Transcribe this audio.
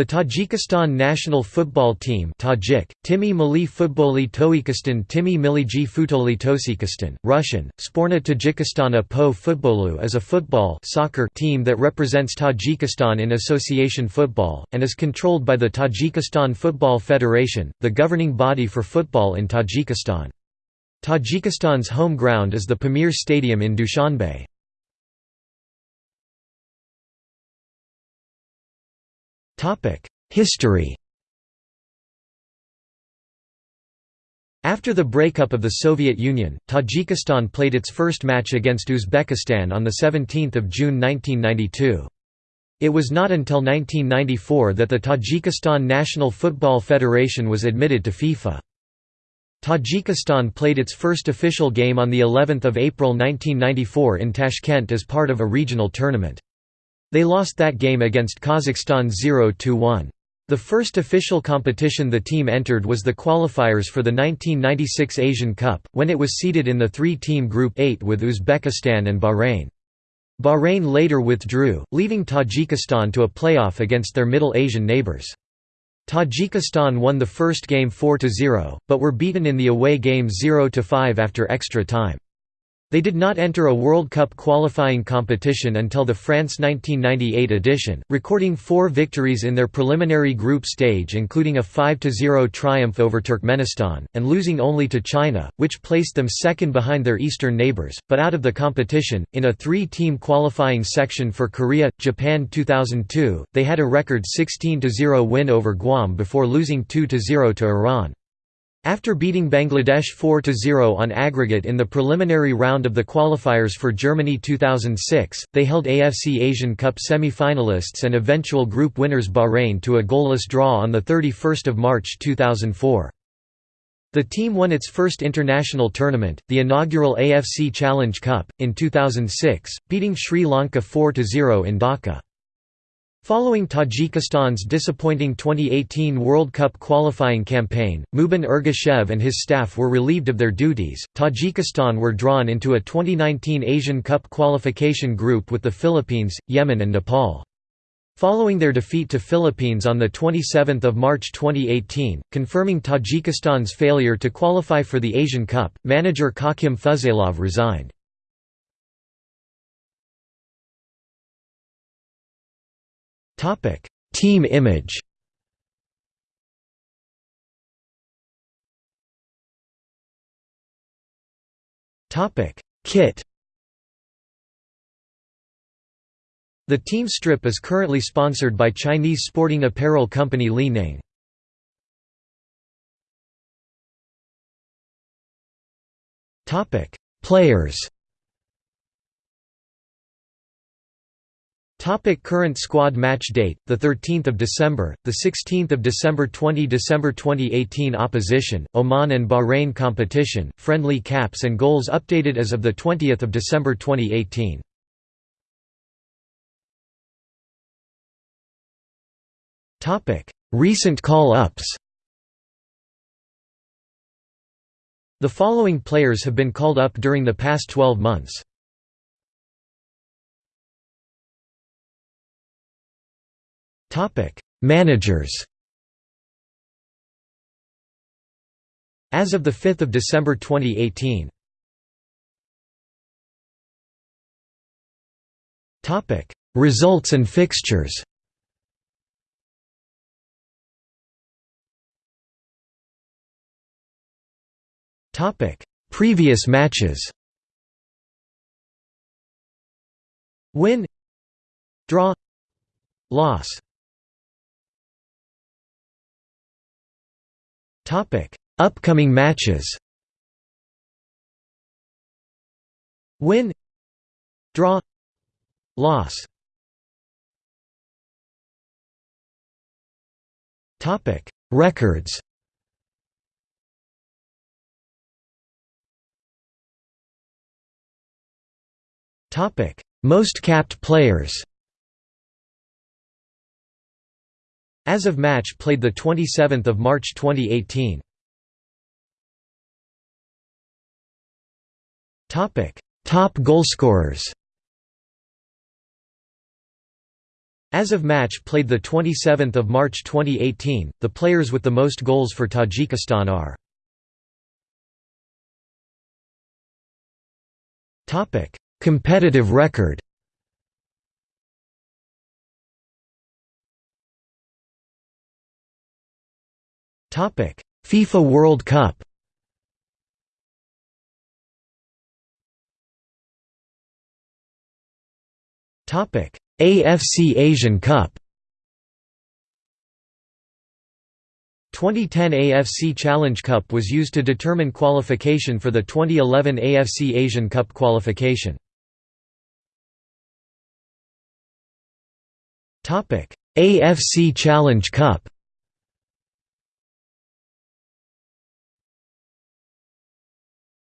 The Tajikistan national football team Tajik, Timi Milli Futboli Toikistan Timi Miliji Futoli Tosikistan, Russian, Sporna Tajikistana Po Futbolu is a football soccer team that represents Tajikistan in association football, and is controlled by the Tajikistan Football Federation, the governing body for football in Tajikistan. Tajikistan's home ground is the Pamir Stadium in Dushanbe. History After the breakup of the Soviet Union, Tajikistan played its first match against Uzbekistan on 17 June 1992. It was not until 1994 that the Tajikistan National Football Federation was admitted to FIFA. Tajikistan played its first official game on the 11th of April 1994 in Tashkent as part of a regional tournament. They lost that game against Kazakhstan 0–1. The first official competition the team entered was the qualifiers for the 1996 Asian Cup, when it was seeded in the three-team Group 8 with Uzbekistan and Bahrain. Bahrain later withdrew, leaving Tajikistan to a playoff against their Middle Asian neighbours. Tajikistan won the first game 4–0, but were beaten in the away game 0–5 after extra time. They did not enter a World Cup qualifying competition until the France 1998 edition, recording four victories in their preliminary group stage including a 5–0 triumph over Turkmenistan, and losing only to China, which placed them second behind their eastern neighbours, but out of the competition. In a three-team qualifying section for Korea, Japan 2002, they had a record 16–0 win over Guam before losing 2–0 to Iran. After beating Bangladesh 4–0 on aggregate in the preliminary round of the qualifiers for Germany 2006, they held AFC Asian Cup semi-finalists and eventual group winners Bahrain to a goalless draw on 31 March 2004. The team won its first international tournament, the inaugural AFC Challenge Cup, in 2006, beating Sri Lanka 4–0 in Dhaka. Following Tajikistan's disappointing 2018 World Cup qualifying campaign, Mubin Ergashev and his staff were relieved of their duties. Tajikistan were drawn into a 2019 Asian Cup qualification group with the Philippines, Yemen, and Nepal. Following their defeat to Philippines on 27 March 2018, confirming Tajikistan's failure to qualify for the Asian Cup, manager Khakim Fuzailov resigned. Topic: Team image. Topic: Kit. The team strip is currently sponsored by Chinese sporting apparel company Li Ning. Topic: Players. Topic current squad match date the 13th of December the 16th of December 20 December 2018 opposition Oman and Bahrain competition friendly caps and goals updated as of the 20th of December 2018 Topic recent call-ups. The following players have been called up during the past 12 months Topic: Managers. As of the 5th of December 2018. Topic: Results and fixtures. Topic: Previous matches. Win Draw Loss Topic: Upcoming matches. Win. Draw. Loss. Topic: Records. Topic: Most capped players. As of match played 27 March 2018. Top goalscorers As of match played 27 March 2018, the players with the most goals for Tajikistan are Competitive record FIFA World Cup. Topic: AFC Asian Cup. 2010 AFC Challenge Cup was used to determine qualification for the 2011 AFC Asian Cup qualification. AFC Challenge Cup